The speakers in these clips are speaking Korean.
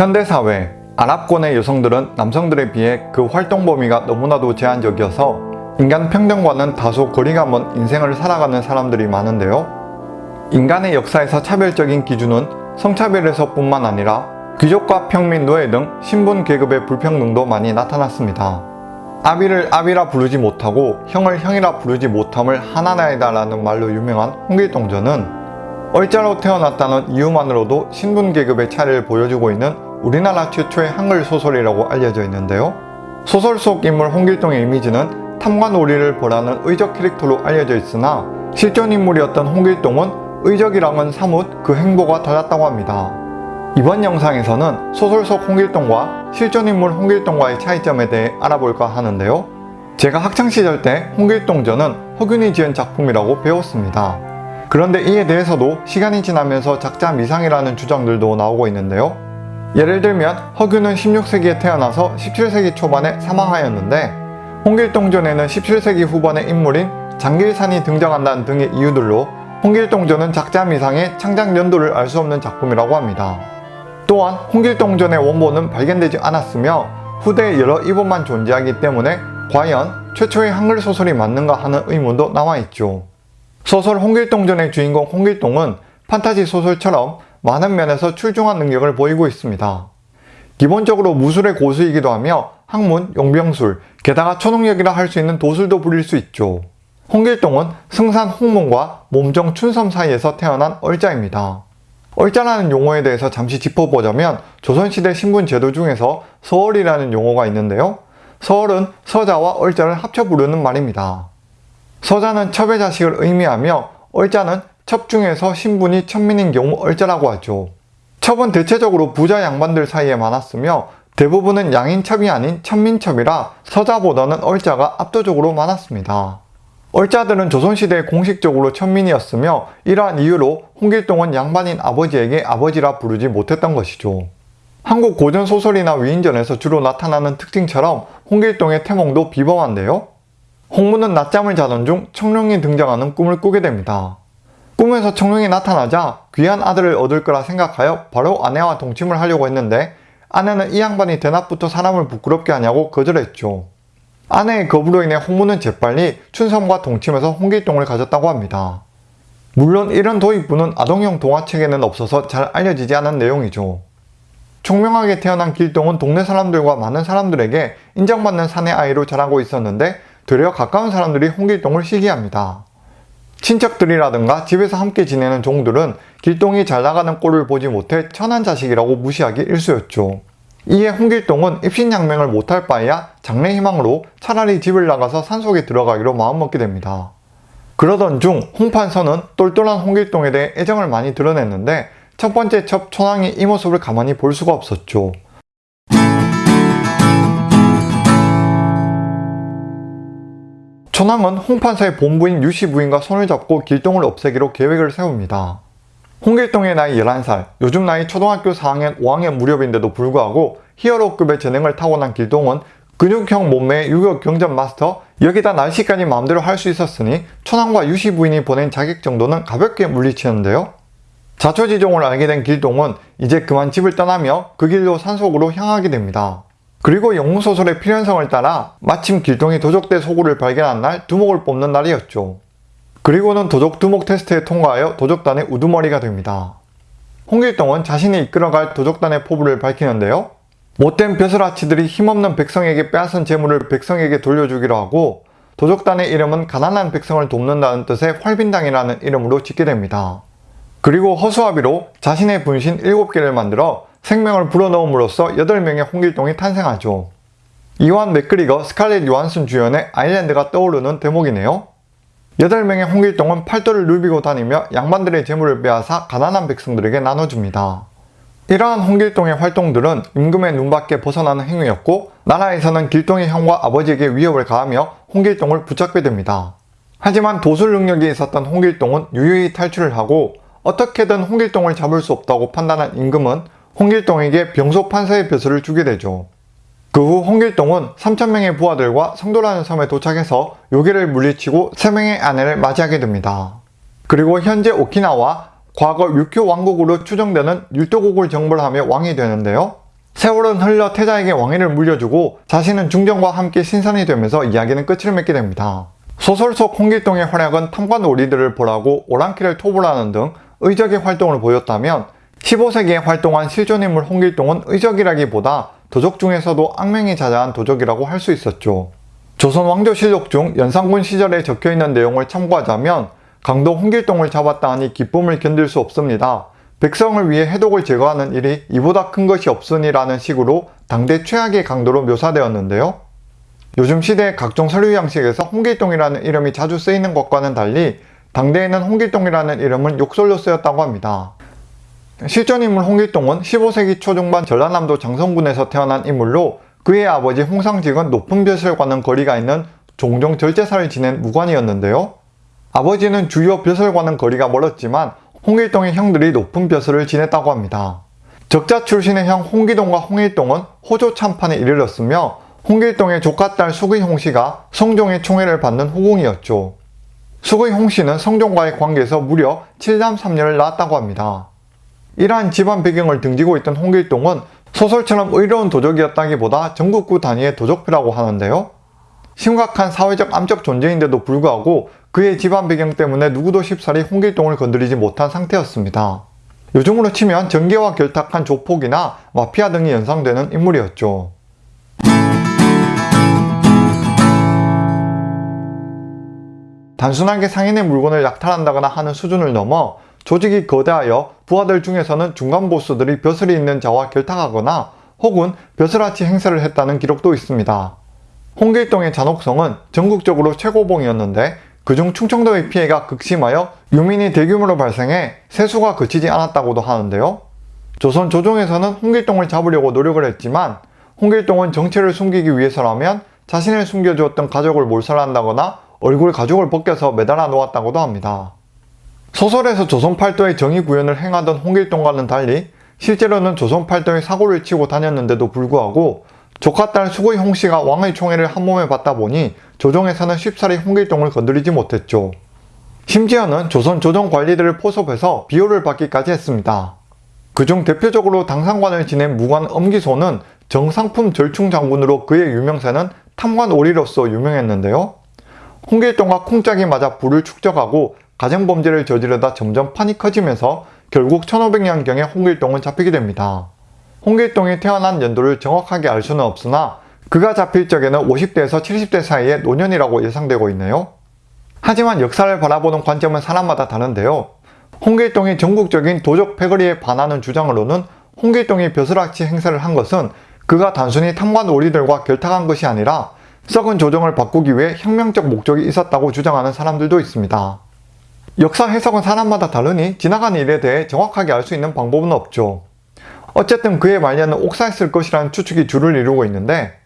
현대사회, 아랍권의 여성들은 남성들에 비해 그 활동 범위가 너무나도 제한적이어서 인간 평등과는 다소 거리가 먼 인생을 살아가는 사람들이 많은데요. 인간의 역사에서 차별적인 기준은 성차별에서 뿐만 아니라 귀족과 평민, 노예 등 신분 계급의 불평등도 많이 나타났습니다. 아비를 아비라 부르지 못하고 형을 형이라 부르지 못함을 하나나이다 라는 말로 유명한 홍길동전은 얼자로 태어났다는 이유만으로도 신분 계급의 차이를 보여주고 있는 우리나라 최초의 한글 소설이라고 알려져 있는데요. 소설 속 인물 홍길동의 이미지는 탐관 오리를 벌하는 의적 캐릭터로 알려져 있으나 실존 인물이었던 홍길동은 의적이랑은 사뭇 그 행보가 달랐다고 합니다. 이번 영상에서는 소설 속 홍길동과 실존 인물 홍길동과의 차이점에 대해 알아볼까 하는데요. 제가 학창시절 때 홍길동전은 허균이 지은 작품이라고 배웠습니다. 그런데 이에 대해서도 시간이 지나면서 작자 미상이라는 주장들도 나오고 있는데요. 예를 들면 허균은 16세기에 태어나서 17세기 초반에 사망하였는데 홍길동전에는 17세기 후반의 인물인 장길산이 등장한다는 등의 이유들로 홍길동전은 작자 미 상의 창작 연도를 알 수 없는 작품이라고 합니다. 또한 홍길동전의 원본은 발견되지 않았으며 후대에 여러 이본만 존재하기 때문에 과연 최초의 한글 소설이 맞는가 하는 의문도 나와있죠. 소설 홍길동전의 주인공 홍길동은 판타지 소설처럼 많은 면에서 출중한 능력을 보이고 있습니다. 기본적으로 무술의 고수이기도 하며 학문, 용병술, 게다가 초능력이라 할 수 있는 도술도 부릴 수 있죠. 홍길동은 승산 홍문과 몸정 춘섬 사이에서 태어난 얼자입니다. 얼자라는 용어에 대해서 잠시 짚어보자면 조선시대 신분 제도 중에서 서얼이라는 용어가 있는데요. 서얼은 서자와 얼자를 합쳐 부르는 말입니다. 서자는 첩의 자식을 의미하며 얼자는 첩 중에서 신분이 천민인 경우 얼자라고 하죠. 첩은 대체적으로 부자 양반들 사이에 많았으며 대부분은 양인첩이 아닌 천민첩이라 서자보다는 얼자가 압도적으로 많았습니다. 얼자들은 조선시대에 공식적으로 천민이었으며 이러한 이유로 홍길동은 양반인 아버지에게 아버지라 부르지 못했던 것이죠. 한국 고전 소설이나 위인전에서 주로 나타나는 특징처럼 홍길동의 태몽도 비범한데요. 홍문은 낮잠을 자던 중 청룡이 등장하는 꿈을 꾸게 됩니다. 꿈에서 청룡이 나타나자 귀한 아들을 얻을 거라 생각하여 바로 아내와 동침을 하려고 했는데 아내는 이 양반이 대낮부터 사람을 부끄럽게 하냐고 거절했죠. 아내의 거부로 인해 홍문은 재빨리 춘섬과 동침해서 홍길동을 가졌다고 합니다. 물론 이런 도입부는 아동용 동화책에는 없어서 잘 알려지지 않은 내용이죠. 총명하게 태어난 길동은 동네 사람들과 많은 사람들에게 인정받는 사내 아이로 자라고 있었는데 되려 가까운 사람들이 홍길동을 시기합니다. 친척들이라든가 집에서 함께 지내는 종들은 길동이 잘 나가는 꼴을 보지 못해 천한 자식이라고 무시하기 일쑤였죠. 이에 홍길동은 입신양명을 못할 바에야 장래 희망으로 차라리 집을 나가서 산속에 들어가기로 마음먹게 됩니다. 그러던 중 홍판서는 똘똘한 홍길동에 대해 애정을 많이 드러냈는데 첫 번째 첩 천왕이 이 모습을 가만히 볼 수가 없었죠. 천왕은 홍판서의 본부인 유씨 부인과 손을 잡고 길동을 없애기로 계획을 세웁니다. 홍길동의 나이 11살, 요즘 나이 초등학교 4학년 5학년 무렵인데도 불구하고 히어로급의 재능을 타고난 길동은 근육형 몸매의 유격 경전 마스터, 여기다 날씨까지 마음대로 할 수 있었으니 천왕과 유씨 부인이 보낸 자격 정도는 가볍게 물리치는데요. 자초지종을 알게 된 길동은 이제 그만 집을 떠나며 그 길로 산속으로 향하게 됩니다. 그리고 영웅소설의 필연성을 따라 마침 길동이 도적대 소굴을 발견한 날 두목을 뽑는 날이었죠. 그리고는 도적 두목 테스트에 통과하여 도적단의 우두머리가 됩니다. 홍길동은 자신이 이끌어갈 도적단의 포부를 밝히는데요. 못된 벼슬아치들이 힘없는 백성에게 빼앗은 재물을 백성에게 돌려주기로 하고 도적단의 이름은 가난한 백성을 돕는다는 뜻의 활빈당이라는 이름으로 짓게 됩니다. 그리고 허수아비로 자신의 분신 7개를 만들어 생명을 불어넣음으로써 8명의 홍길동이 탄생하죠. 이완 맥그리거 스칼렛 요한슨 주연의 아일랜드가 떠오르는 대목이네요. 8명의 홍길동은 팔도를 누비고 다니며 양반들의 재물을 빼앗아 가난한 백성들에게 나눠줍니다. 이러한 홍길동의 활동들은 임금의 눈밖에 벗어나는 행위였고 나라에서는 길동의 형과 아버지에게 위협을 가하며 홍길동을 붙잡게 됩니다. 하지만 도술 능력이 있었던 홍길동은 유유히 탈출을 하고 어떻게든 홍길동을 잡을 수 없다고 판단한 임금은 홍길동에게 병소 판서의 벼슬을 주게 되죠. 그 후 홍길동은 3천명의 부하들과 성도라는 섬에 도착해서 요괴를 물리치고 3명의 아내를 맞이하게 됩니다. 그리고 현재 오키나와 과거 류큐 왕국으로 추정되는 율도국을 정벌하며 왕이 되는데요. 세월은 흘러 태자에게 왕위를 물려주고 자신은 중정과 함께 신선이 되면서 이야기는 끝을 맺게 됩니다. 소설 속 홍길동의 활약은 탐과 놀이들을 보라고 오랑캐를 토벌하는 등 의적의 활동을 보였다면 15세기에 활동한 실존인물 홍길동은 의적이라기보다 도적 중에서도 악명이 자자한 도적이라고 할 수 있었죠. 조선 왕조실록 중 연산군 시절에 적혀있는 내용을 참고하자면 강도 홍길동을 잡았다 하니 기쁨을 견딜 수 없습니다. 백성을 위해 해독을 제거하는 일이 이보다 큰 것이 없으니라는 식으로 당대 최악의 강도로 묘사되었는데요. 요즘 시대의 각종 서류 양식에서 홍길동이라는 이름이 자주 쓰이는 것과는 달리 당대에는 홍길동이라는 이름은 욕설로 쓰였다고 합니다. 실존 인물 홍길동은 15세기 초중반 전라남도 장성군에서 태어난 인물로 그의 아버지 홍상직은 높은 벼슬과는 거리가 있는 종종 절제사를 지낸 무관이었는데요. 아버지는 주요 벼슬과는 거리가 멀었지만 홍길동의 형들이 높은 벼슬을 지냈다고 합니다. 적자 출신의 형 홍기동과 홍일동은 호조 참판에 이르렀으며 홍길동의 조카딸 수의 홍 씨가 성종의 총애를 받는 후궁이었죠. 수의 홍 씨는 성종과의 관계에서 무려 7남 3녀를 낳았다고 합니다. 이러한 집안 배경을 등지고 있던 홍길동은 소설처럼 의로운 도적이었다기보다 전국구 단위의 도적표라고 하는데요. 심각한 사회적 암적 존재인데도 불구하고 그의 집안 배경 때문에 누구도 쉽사리 홍길동을 건드리지 못한 상태였습니다. 요즘으로 치면 전개와 결탁한 조폭이나 마피아 등이 연상되는 인물이었죠. 단순하게 상인의 물건을 약탈한다거나 하는 수준을 넘어 조직이 거대하여 부하들 중에서는 중간 보스들이 벼슬이 있는 자와 결탁하거나 혹은 벼슬아치 행세를 했다는 기록도 있습니다. 홍길동의 잔혹성은 전국적으로 최고봉이었는데 그중 충청도의 피해가 극심하여 유민이 대규모로 발생해 세수가 그치지 않았다고도 하는데요. 조선 조정에서는 홍길동을 잡으려고 노력을 했지만 홍길동은 정체를 숨기기 위해서라면 자신을 숨겨주었던 가족을 몰살한다거나 얼굴 가죽을 벗겨서 매달아 놓았다고도 합니다. 소설에서 조선팔도의 정의 구현을 행하던 홍길동과는 달리 실제로는 조선팔도의 사고를 치고 다녔는데도 불구하고 조카 딸 수구의 홍씨가 왕의 총애를 한몸에 받다 보니 조정에서는 쉽사리 홍길동을 건드리지 못했죠. 심지어는 조선 조정 관리들을 포섭해서 비호를 받기까지 했습니다. 그중 대표적으로 당상관을 지낸 무관 엄기소는 정상품 절충 장군으로 그의 유명세는 탐관 오리로서 유명했는데요. 홍길동과 쿵짝이 맞아 불을 축적하고 가정범죄를 저지르다 점점 판이 커지면서 결국 1500년경에 홍길동은 잡히게 됩니다. 홍길동이 태어난 연도를 정확하게 알 수는 없으나 그가 잡힐 적에는 50대에서 70대 사이의 노년이라고 예상되고 있네요. 하지만 역사를 바라보는 관점은 사람마다 다른데요. 홍길동이 전국적인 도적 패거리에 반하는 주장으로는 홍길동이 벼슬아치 행세를 한 것은 그가 단순히 탐관 오리들과 결탁한 것이 아니라 썩은 조정을 바꾸기 위해 혁명적 목적이 있었다고 주장하는 사람들도 있습니다. 역사 해석은 사람마다 다르니 지나간 일에 대해 정확하게 알 수 있는 방법은 없죠. 어쨌든 그의 말년은 옥사했을 것이라는 추측이 주를 이루고 있는데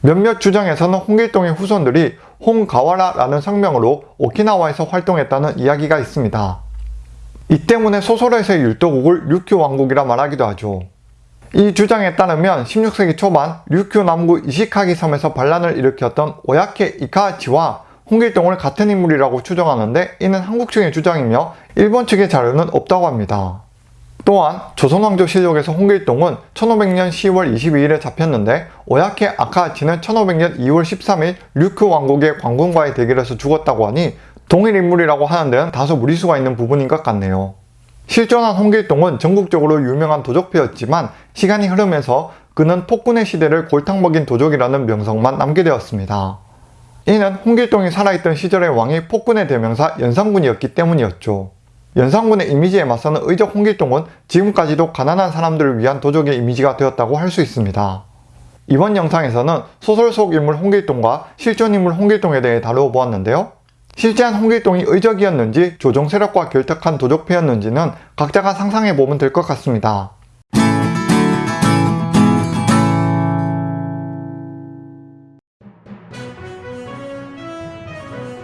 몇몇 주장에서는 홍길동의 후손들이 홍가와라라는 성명으로 오키나와에서 활동했다는 이야기가 있습니다. 이 때문에 소설에서의 율도국을 류큐 왕국이라 말하기도 하죠. 이 주장에 따르면 16세기 초반 류큐 남구 이시카기 섬에서 반란을 일으켰던 오야케 이카하치와 홍길동을 같은 인물이라고 추정하는데 이는 한국 측의 주장이며 일본 측의 자료는 없다고 합니다. 또한 조선왕조 실록에서 홍길동은 1500년 10월 22일에 잡혔는데 오야케 아카하치는 1500년 2월 13일 류큐 왕국의 관군과의 대결에서 죽었다고 하니 동일 인물이라고 하는 데는 다소 무리수가 있는 부분인 것 같네요. 실존한 홍길동은 전국적으로 유명한 도적패였지만 시간이 흐르면서 그는 폭군의 시대를 골탕 먹인 도적이라는 명성만 남게 되었습니다. 이는 홍길동이 살아있던 시절의 왕이 폭군의 대명사 연산군이었기 때문이었죠. 연산군의 이미지에 맞서는 의적 홍길동은 지금까지도 가난한 사람들을 위한 도적의 이미지가 되었다고 할 수 있습니다. 이번 영상에서는 소설 속 인물 홍길동과 실존 인물 홍길동에 대해 다루어 보았는데요. 실제한 홍길동이 의적이었는지 조정 세력과 결탁한 도적패였는지는 각자가 상상해 보면 될 것 같습니다.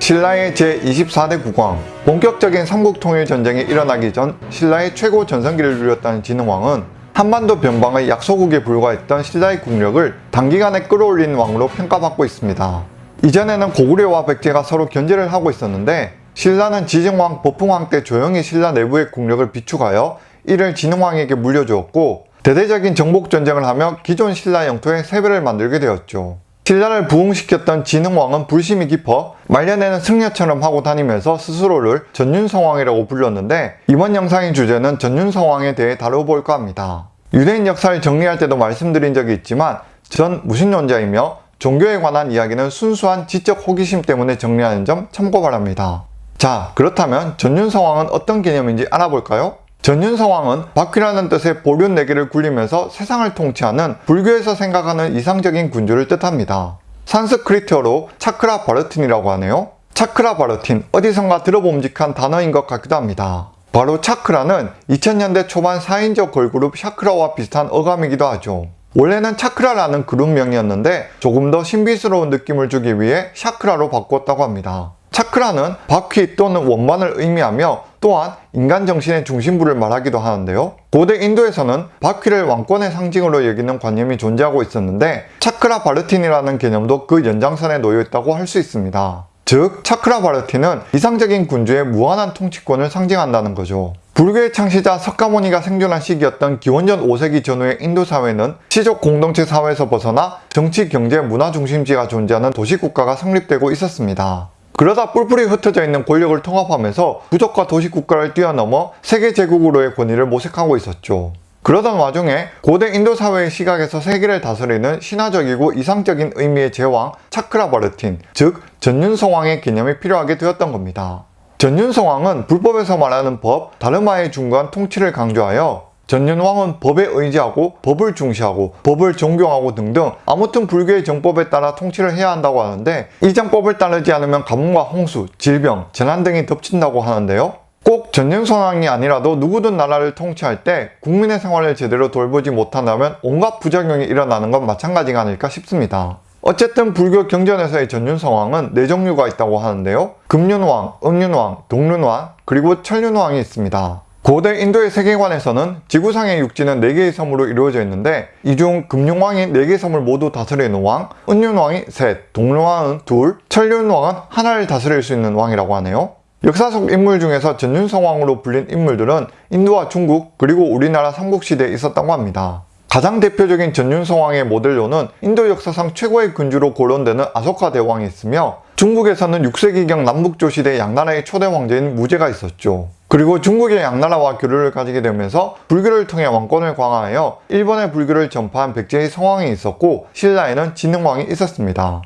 신라의 제24대 국왕 본격적인 삼국통일전쟁이 일어나기 전 신라의 최고 전성기를 누렸다는 진흥왕은 한반도 변방의 약소국에 불과했던 신라의 국력을 단기간에 끌어올린 왕으로 평가받고 있습니다. 이전에는 고구려와 백제가 서로 견제를 하고 있었는데 신라는 지정왕, 법흥왕 때 조용히 신라 내부의 국력을 비축하여 이를 진흥왕에게 물려주었고 대대적인 정복 전쟁을 하며 기존 신라 영토의 세배를 만들게 되었죠. 신라를 부흥시켰던 진흥왕은 불심이 깊어 말년에는 승려처럼 하고 다니면서 스스로를 전윤성왕이라고 불렀는데 이번 영상의 주제는 전윤성왕에 대해 다뤄볼까 합니다. 유대인 역사를 정리할 때도 말씀드린 적이 있지만 전 무신론자이며 종교에 관한 이야기는 순수한 지적 호기심 때문에 정리하는 점 참고 바랍니다. 자 그렇다면 전륜성왕은 어떤 개념인지 알아볼까요? 전륜성왕은 바퀴라는 뜻의 보륜 네개를 굴리면서 세상을 통치하는 불교에서 생각하는 이상적인 군주를 뜻합니다. 산스크리트어로 차크라 바르틴이라고 하네요. 차크라 바르틴, 어디선가 들어봄직한 단어인 것 같기도 합니다. 바로 차크라는 2000년대 초반 4인조 걸그룹 샤크라와 비슷한 어감이기도 하죠. 원래는 차크라라는 그룹명이었는데 조금 더 신비스러운 느낌을 주기 위해 샤크라로 바꿨다고 합니다. 차크라는 바퀴 또는 원반을 의미하며 또한 인간 정신의 중심부를 말하기도 하는데요. 고대 인도에서는 바퀴를 왕권의 상징으로 여기는 관념이 존재하고 있었는데 차크라 바르틴이라는 개념도 그 연장선에 놓여 있다고 할 수 있습니다. 즉, 차크라 바르틴은 이상적인 군주의 무한한 통치권을 상징한다는 거죠. 불교의 창시자 석가모니가 생존한 시기였던 기원전 5세기 전후의 인도 사회는 시족 공동체 사회에서 벗어나 정치, 경제, 문화 중심지가 존재하는 도시국가가 성립되고 있었습니다. 그러다 뿔뿔이 흩어져 있는 권력을 통합하면서 부족과 도시국가를 뛰어넘어 세계 제국으로의 권위를 모색하고 있었죠. 그러던 와중에 고대 인도 사회의 시각에서 세계를 다스리는 신화적이고 이상적인 의미의 제왕 차크라 바르틴, 즉 전윤성왕의 개념이 필요하게 되었던 겁니다. 전윤성왕은 불법에서 말하는 법, 다르마의 중간 통치를 강조하여 전윤왕은 법에 의지하고 법을 중시하고 법을 존경하고 등등 아무튼 불교의 정법에 따라 통치를 해야 한다고 하는데 이 정법을 따르지 않으면 가뭄과 홍수, 질병, 재난 등이 덮친다고 하는데요. 꼭 전윤성왕이 아니라도 누구든 나라를 통치할 때 국민의 생활을 제대로 돌보지 못한다면 온갖 부작용이 일어나는 건 마찬가지가 아닐까 싶습니다. 어쨌든 불교 경전에서의 전윤성왕은 네 종류가 있다고 하는데요. 금륜왕, 음륜왕, 동륜왕, 그리고 천륜왕이 있습니다. 고대 인도의 세계관에서는 지구상의 육지는 4개의 섬으로 이루어져 있는데 이 중 금융왕이 4개의 섬을 모두 다스리는 왕, 은륜왕이 셋, 동륜왕은 둘, 천륜왕은 하나를 다스릴 수 있는 왕이라고 하네요. 역사 속 인물 중에서 전윤성왕으로 불린 인물들은 인도와 중국 그리고 우리나라 삼국시대에 있었다고 합니다. 가장 대표적인 전윤성왕의 모델로는 인도 역사상 최고의 군주로 거론되는 아소카 대왕이 있으며 중국에서는 6세기경 남북조 시대 양나라의 초대 왕제인 무제가 있었죠. 그리고 중국의 양나라와 교류를 가지게 되면서 불교를 통해 왕권을 강화하여 일본의 불교를 전파한 백제의 성왕이 있었고 신라에는 진흥왕이 있었습니다.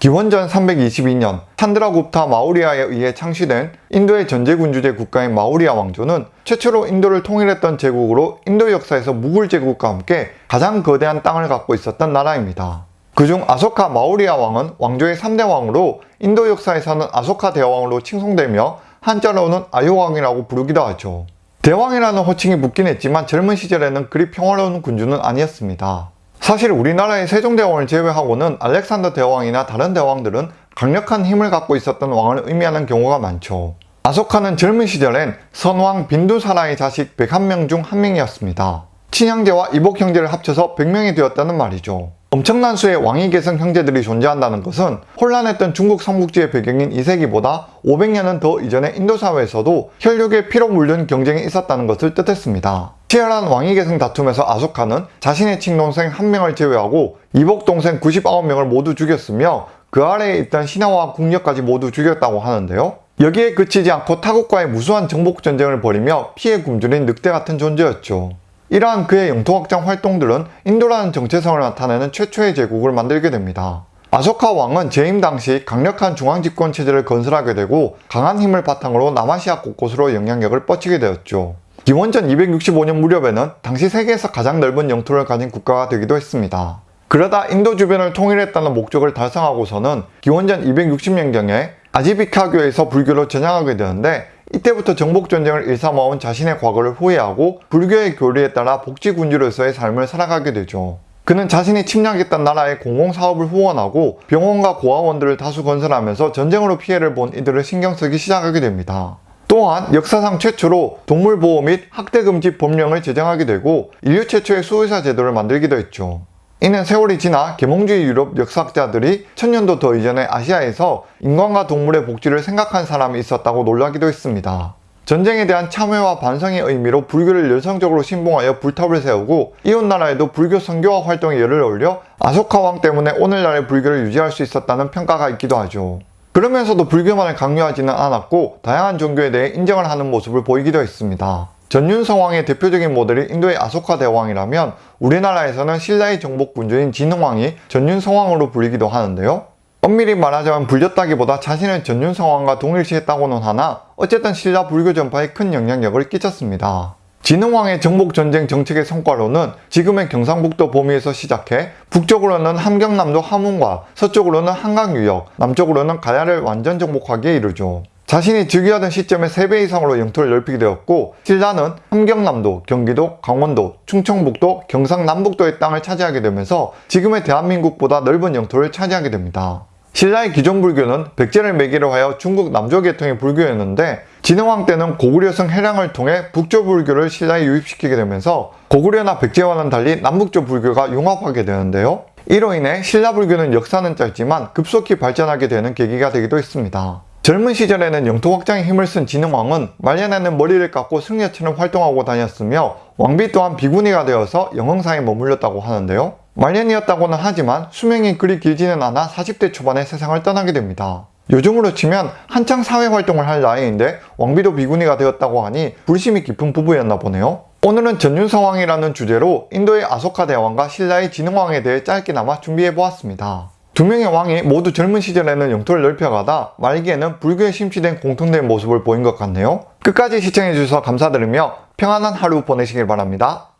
기원전 322년 산드라굽타 마우리아에 의해 창시된 인도의 전제군주제 국가인 마우리아 왕조는 최초로 인도를 통일했던 제국으로 인도 역사에서 무굴 제국과 함께 가장 거대한 땅을 갖고 있었던 나라입니다. 그중 아소카 마우리아 왕은 왕조의 3대 왕으로 인도 역사에서는 아소카 대왕으로 칭송되며 한자로는 아요왕이라고 부르기도 하죠. 대왕이라는 호칭이 붙긴 했지만 젊은 시절에는 그리 평화로운 군주는 아니었습니다. 사실 우리나라의 세종대왕을 제외하고는 알렉산더 대왕이나 다른 대왕들은 강력한 힘을 갖고 있었던 왕을 의미하는 경우가 많죠. 아소카는 젊은 시절엔 선왕 빈두사라의 자식 101명 중 한 명이었습니다. 친형제와 이복 형제를 합쳐서 100명이 되었다는 말이죠. 엄청난 수의 왕위 계승 형제들이 존재한다는 것은 혼란했던 중국 삼국지의 배경인 2세기보다 500년은 더 이전의 인도 사회에서도 혈육의 피로 물든 경쟁이 있었다는 것을 뜻했습니다. 치열한 왕위 계승 다툼에서 아소카는 자신의 친동생 한 명을 제외하고 이복 동생 99명을 모두 죽였으며 그 아래에 있던 신하와 궁녀까지 모두 죽였다고 하는데요. 여기에 그치지 않고 타국과의 무수한 정복 전쟁을 벌이며 피해 굶주린 늑대 같은 존재였죠. 이러한 그의 영토 확장 활동들은 인도라는 정체성을 나타내는 최초의 제국을 만들게 됩니다. 아소카 왕은 재임 당시 강력한 중앙집권 체제를 건설하게 되고 강한 힘을 바탕으로 남아시아 곳곳으로 영향력을 뻗치게 되었죠. 기원전 265년 무렵에는 당시 세계에서 가장 넓은 영토를 가진 국가가 되기도 했습니다. 그러다 인도 주변을 통일했다는 목적을 달성하고서는 기원전 260년경에 아지비카교에서 불교로 전향하게 되는데 이때부터 정복 전쟁을 일삼아온 자신의 과거를 후회하고 불교의 교리에 따라 복지군주로서의 삶을 살아가게 되죠. 그는 자신이 침략했던 나라의 공공사업을 후원하고 병원과 고아원들을 다수 건설하면서 전쟁으로 피해를 본 이들을 신경 쓰기 시작하게 됩니다. 또한 역사상 최초로 동물보호 및 학대금지 법령을 제정하게 되고 인류 최초의 수의사 제도를 만들기도 했죠. 이는 세월이 지나 계몽주의 유럽 역사학자들이 천년도 더 이전의 아시아에서 인간과 동물의 복지를 생각한 사람이 있었다고 놀라기도 했습니다. 전쟁에 대한 참회와 반성의 의미로 불교를 열성적으로 신봉하여 불탑을 세우고 이웃 나라에도 불교 선교화 활동에 열을 올려 아소카 왕 때문에 오늘날의 불교를 유지할 수 있었다는 평가가 있기도 하죠. 그러면서도 불교만을 강요하지는 않았고 다양한 종교에 대해 인정을 하는 모습을 보이기도 했습니다. 전윤성왕의 대표적인 모델이 인도의 아소카 대왕이라면 우리나라에서는 신라의 정복 군주인 진흥왕이 전윤성왕으로 불리기도 하는데요. 엄밀히 말하자면 불렸다기보다 자신을 전윤성왕과 동일시했다고는 하나 어쨌든 신라 불교 전파에 큰 영향력을 끼쳤습니다. 진흥왕의 정복전쟁 정책의 성과로는 지금의 경상북도 범위에서 시작해 북쪽으로는 함경남도 함흥과 서쪽으로는 한강유역, 남쪽으로는 가야를 완전 정복하기에 이르죠. 자신이 즉위하던 시점에 3배 이상으로 영토를 넓히게 되었고 신라는 함경남도, 경기도, 강원도, 충청북도, 경상남북도의 땅을 차지하게 되면서 지금의 대한민국보다 넓은 영토를 차지하게 됩니다. 신라의 기존 불교는 백제를 매개로 하여 중국 남조 계통의 불교였는데 진흥왕 때는 고구려성 해량을 통해 북조 불교를 신라에 유입시키게 되면서 고구려나 백제와는 달리 남북조 불교가 융합하게 되는데요. 이로 인해 신라 불교는 역사는 짧지만 급속히 발전하게 되는 계기가 되기도 했습니다. 젊은 시절에는 영토 확장에 힘을 쓴 진흥왕은 말년에는 머리를 깎고 승려처럼 활동하고 다녔으며 왕비 또한 비구니가 되어서 영흥사에 머물렀다고 하는데요. 말년이었다고는 하지만 수명이 그리 길지는 않아 40대 초반에 세상을 떠나게 됩니다. 요즘으로 치면 한창 사회활동을 할 나이인데 왕비도 비구니가 되었다고 하니 불심이 깊은 부부였나 보네요. 오늘은 전윤성왕이라는 주제로 인도의 아소카 대왕과 신라의 진흥왕에 대해 짧게나마 준비해보았습니다. 두 명의 왕이 모두 젊은 시절에는 영토를 넓혀가다 말기에는 불교에 심취된 공통된 모습을 보인 것 같네요. 끝까지 시청해주셔서 감사드리며 평안한 하루 보내시길 바랍니다.